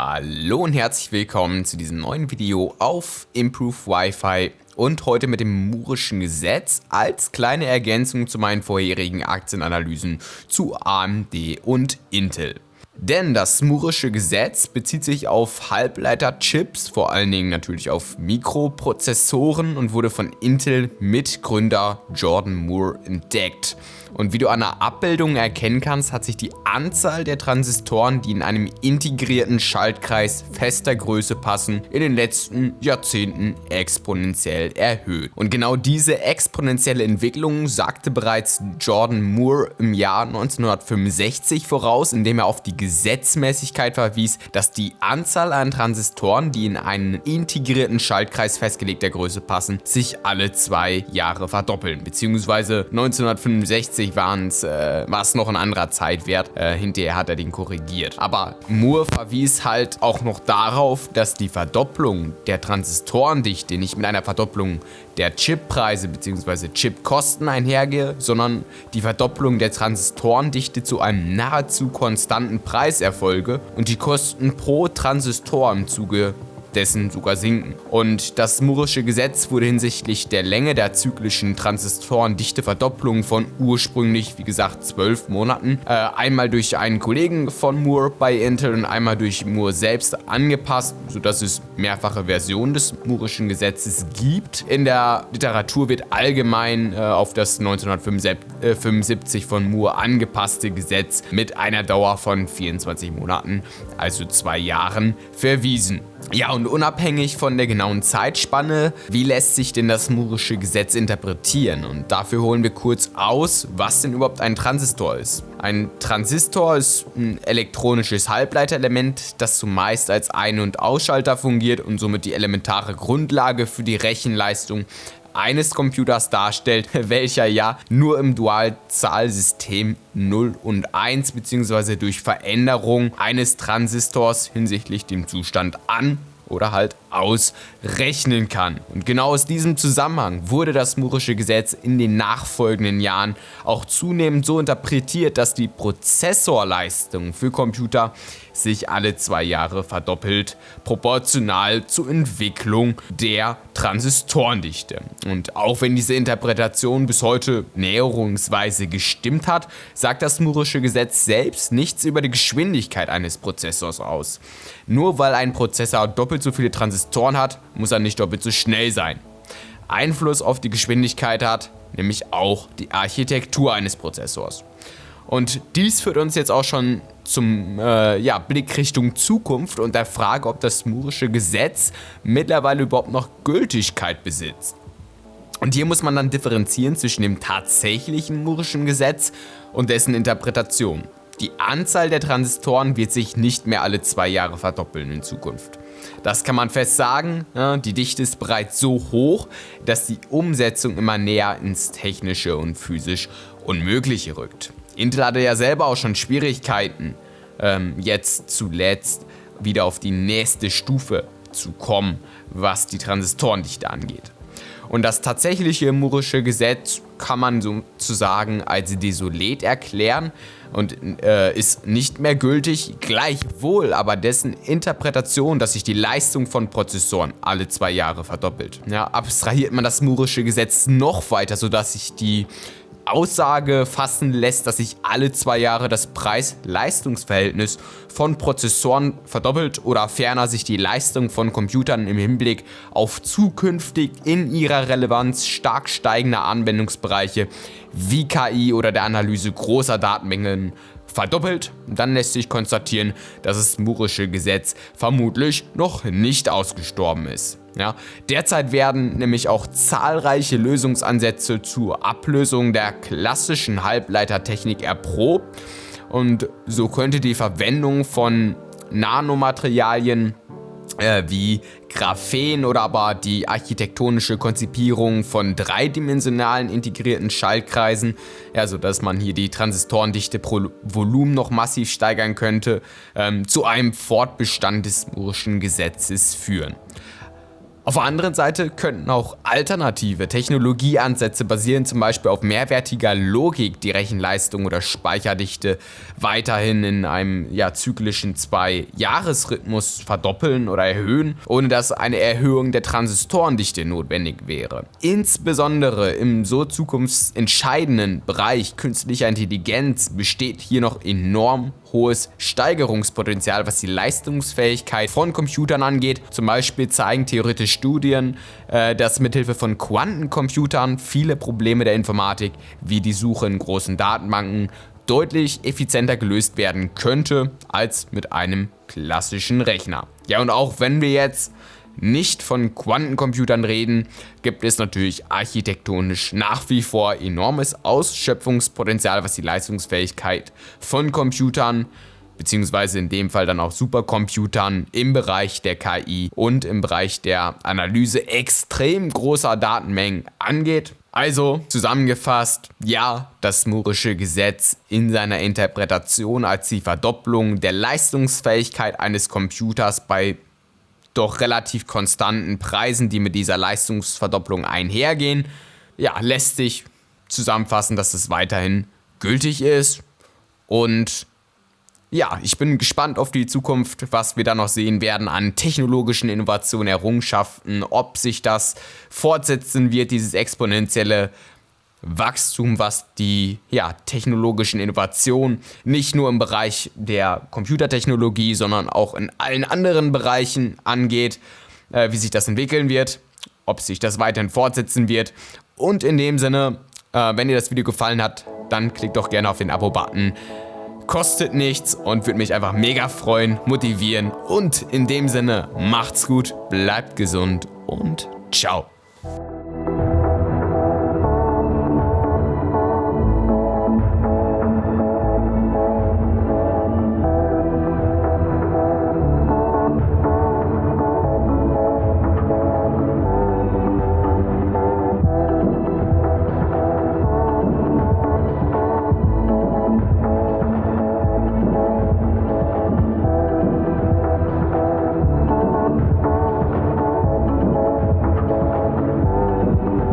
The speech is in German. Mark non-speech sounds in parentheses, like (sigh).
Hallo und herzlich willkommen zu diesem neuen Video auf Improve Wi-Fi und heute mit dem Moorischen Gesetz als kleine Ergänzung zu meinen vorherigen Aktienanalysen zu AMD und Intel. Denn das Moore'sche Gesetz bezieht sich auf Halbleiterchips, vor allen Dingen natürlich auf Mikroprozessoren und wurde von Intel-Mitgründer Jordan Moore entdeckt. Und wie du an der Abbildung erkennen kannst, hat sich die Anzahl der Transistoren, die in einem integrierten Schaltkreis fester Größe passen, in den letzten Jahrzehnten exponentiell erhöht. Und genau diese exponentielle Entwicklung sagte bereits Jordan Moore im Jahr 1965 voraus, indem er auf die Gesetzmäßigkeit verwies, dass die Anzahl an Transistoren, die in einen integrierten Schaltkreis festgelegter Größe passen, sich alle zwei Jahre verdoppeln. Beziehungsweise 1965 waren's, äh, war es noch ein anderer Zeitwert, äh, hinterher hat er den korrigiert. Aber Moore verwies halt auch noch darauf, dass die Verdopplung der Transistorendichte nicht mit einer Verdopplung der Chippreise bzw. Chipkosten einhergehe, sondern die Verdopplung der Transistorendichte zu einem nahezu konstanten Preis erfolge und die Kosten pro Transistor im Zuge dessen sogar sinken. Und das Moore'sche Gesetz wurde hinsichtlich der Länge der zyklischen Transistorendichteverdopplung von ursprünglich, wie gesagt, 12 Monaten, äh, einmal durch einen Kollegen von Moore bei Intel und einmal durch Moore selbst angepasst, sodass es mehrfache Versionen des Moore'schen Gesetzes gibt. In der Literatur wird allgemein äh, auf das 1975 von Moore angepasste Gesetz mit einer Dauer von 24 Monaten, also zwei Jahren, verwiesen. Ja, und unabhängig von der genauen Zeitspanne, wie lässt sich denn das Moore'sche Gesetz interpretieren? Und dafür holen wir kurz aus, was denn überhaupt ein Transistor ist. Ein Transistor ist ein elektronisches Halbleiterelement, das zumeist als Ein- und Ausschalter fungiert und somit die elementare Grundlage für die Rechenleistung eines Computers darstellt, (laughs) welcher ja nur im Dualzahlsystem 0 und 1 bzw. durch Veränderung eines Transistors hinsichtlich dem Zustand an oder halt ausrechnen kann. Und genau aus diesem Zusammenhang wurde das Moore'sche Gesetz in den nachfolgenden Jahren auch zunehmend so interpretiert, dass die Prozessorleistung für Computer sich alle zwei Jahre verdoppelt, proportional zur Entwicklung der Transistorendichte. Und auch wenn diese Interpretation bis heute näherungsweise gestimmt hat, sagt das Moore'sche Gesetz selbst nichts über die Geschwindigkeit eines Prozessors aus. Nur weil ein Prozessor doppelt so viele Transistoren Transistoren hat, muss er nicht doppelt so schnell sein. Einfluss auf die Geschwindigkeit hat nämlich auch die Architektur eines Prozessors. Und dies führt uns jetzt auch schon zum äh, ja, Blick Richtung Zukunft und der Frage, ob das Moore'sche Gesetz mittlerweile überhaupt noch Gültigkeit besitzt. Und hier muss man dann differenzieren zwischen dem tatsächlichen Moore'schen Gesetz und dessen Interpretation. Die Anzahl der Transistoren wird sich nicht mehr alle zwei Jahre verdoppeln in Zukunft. Das kann man fest sagen, die Dichte ist bereits so hoch, dass die Umsetzung immer näher ins Technische und physisch Unmögliche rückt. Intel hatte ja selber auch schon Schwierigkeiten, ähm, jetzt zuletzt wieder auf die nächste Stufe zu kommen, was die Transistorendichte angeht. Und das tatsächliche Moore'sche Gesetz kann man sozusagen als desolat erklären und äh, ist nicht mehr gültig, gleichwohl aber dessen Interpretation, dass sich die Leistung von Prozessoren alle zwei Jahre verdoppelt. Ja, abstrahiert man das Moore'sche Gesetz noch weiter, sodass sich die Aussage fassen lässt, dass sich alle zwei Jahre das Preis-Leistungs-Verhältnis von Prozessoren verdoppelt oder ferner sich die Leistung von Computern im Hinblick auf zukünftig in ihrer Relevanz stark steigende Anwendungsbereiche wie KI oder der Analyse großer Datenmengen verdoppelt, dann lässt sich konstatieren, dass das Moore'sche Gesetz vermutlich noch nicht ausgestorben ist. Ja, derzeit werden nämlich auch zahlreiche Lösungsansätze zur Ablösung der klassischen Halbleitertechnik erprobt und so könnte die Verwendung von Nanomaterialien äh, wie Graphen oder aber die architektonische Konzipierung von dreidimensionalen integrierten Schaltkreisen, ja, sodass man hier die Transistorendichte pro Volumen noch massiv steigern könnte, ähm, zu einem Fortbestand des Moore'schen Gesetzes führen. Auf der anderen Seite könnten auch alternative Technologieansätze basieren zum Beispiel auf mehrwertiger Logik die Rechenleistung oder Speicherdichte weiterhin in einem ja, zyklischen Zwei-Jahres-Rhythmus verdoppeln oder erhöhen, ohne dass eine Erhöhung der Transistorendichte notwendig wäre. Insbesondere im so zukunftsentscheidenden Bereich künstlicher Intelligenz besteht hier noch enorm hohes Steigerungspotenzial, was die Leistungsfähigkeit von Computern angeht. Zum Beispiel zeigen theoretische Studien, äh, dass mithilfe von Quantencomputern viele Probleme der Informatik, wie die Suche in großen Datenbanken, deutlich effizienter gelöst werden könnte als mit einem klassischen Rechner. Ja, und auch wenn wir jetzt nicht von Quantencomputern reden, gibt es natürlich architektonisch nach wie vor enormes Ausschöpfungspotenzial, was die Leistungsfähigkeit von Computern beziehungsweise in dem Fall dann auch Supercomputern im Bereich der KI und im Bereich der Analyse extrem großer Datenmengen angeht. Also zusammengefasst, ja, das Moore'sche Gesetz in seiner Interpretation als die Verdopplung der Leistungsfähigkeit eines Computers bei doch relativ konstanten Preisen, die mit dieser Leistungsverdopplung einhergehen, ja, lässt sich zusammenfassen, dass es weiterhin gültig ist. Und ja, ich bin gespannt auf die Zukunft, was wir da noch sehen werden an technologischen Innovationen, Errungenschaften, ob sich das fortsetzen wird, dieses exponentielle Wachstum, was die ja, technologischen Innovationen nicht nur im Bereich der Computertechnologie, sondern auch in allen anderen Bereichen angeht, äh, wie sich das entwickeln wird, ob sich das weiterhin fortsetzen wird. Und in dem Sinne, äh, wenn dir das Video gefallen hat, dann klick doch gerne auf den Abo-Button. Kostet nichts und würde mich einfach mega freuen, motivieren. Und in dem Sinne, macht's gut, bleibt gesund und ciao.